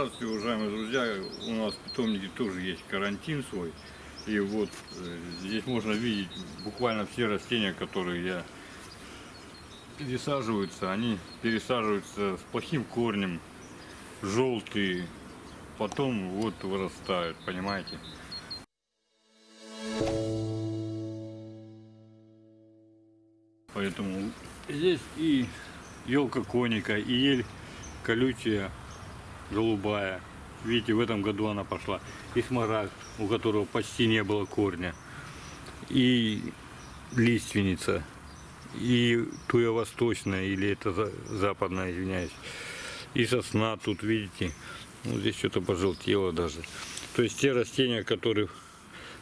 Здравствуйте, уважаемые друзья. У нас в питомнике тоже есть карантин свой. И вот э, здесь можно видеть буквально все растения, которые я пересаживаются. Они пересаживаются с плохим корнем, желтые, потом вот вырастают, понимаете? Поэтому здесь и елка коника, и ель колючая, голубая. Видите, в этом году она пошла. И смарагд, у которого почти не было корня. И лиственница. И туя восточная, или это за- западная, извиняюсь. И сосна тут, видите. Ну, здесь что-то пожелтело даже. То есть те растения, которые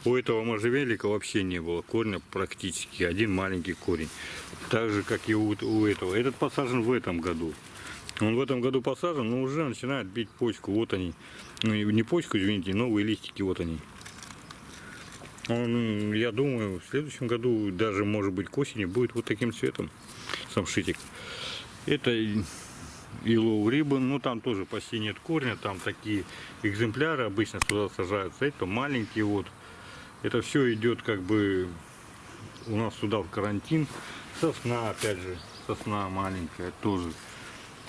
у этого можжевельника вообще не было корня практически. Один маленький корень. Так же, как и у, у этого. Этот посажен в этом году. Он в этом году посажен, но уже начинает бить почку. Вот они. Ну, не почку, извините, новые листики, вот они. Он, я думаю, в следующем году, даже может быть к осени, будет вот таким цветом самшитик. Это Yellow Ribbon, ну там тоже почти нет корня, там такие экземпляры обычно сюда сажаются. Это маленькие вот. Это все идет как бы у нас сюда в карантин. Сосна, опять же, сосна маленькая тоже.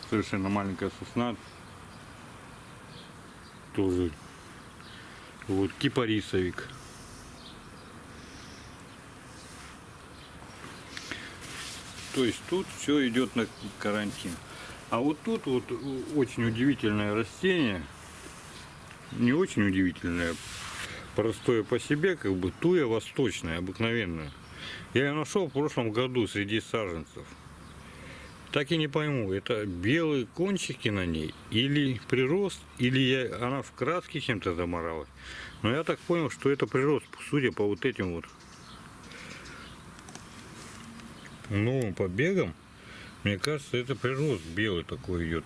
Совершенно маленькая сосна. Тоже. Вот кипарисовик. То есть тут все идет на карантин. А вот тут вот очень удивительное растение. Не очень удивительное, простое по себе, как бы туя восточная, обыкновенная. Я ее нашел в прошлом году среди саженцев. Так и не пойму, это белые кончики на ней, или прирост, или я, она в краске чем-то заморалась. Но я так понял, что это прирост, судя по вот этим вот новым побегам. Мне кажется, это прирост белый такой идет.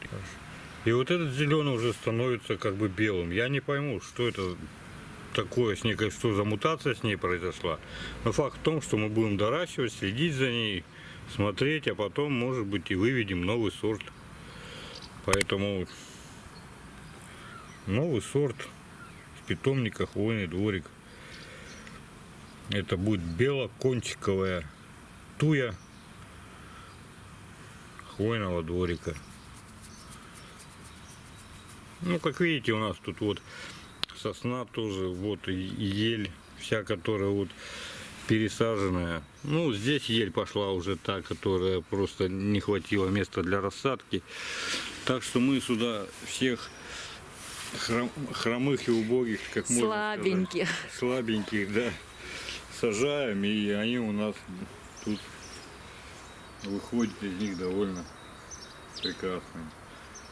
И вот этот зеленый уже становится как бы белым. Я не пойму, что это такое с ней, что за мутация с ней произошла. Но факт в том, что мы будем доращивать, следить за ней, смотреть, а потом, может быть, и выведем новый сорт. Поэтому новый сорт в питомниках хвойный дворик. Это будет белокончиковая туя хвойного дворика. Ну, как видите, у нас тут вот сосна тоже, вот ель, вся, которая вот пересаженная. Ну, здесь ель пошла уже та, которая просто не хватило места для рассадки. Так что мы сюда всех хром- хромых и убогих, как можно сказать, Слабеньких. слабеньких, да, сажаем, и они у нас тут выходят из них довольно прекрасные.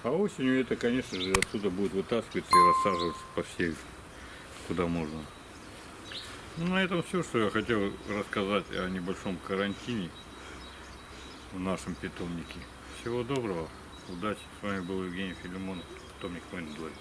А осенью это, конечно же, отсюда будет вытаскиваться и рассаживаться по всей, куда можно. Ну, на этом все, что я хотел рассказать о небольшом карантине в нашем питомнике. Всего доброго, удачи. С вами был Евгений Филимонов, питомник Мэндлой.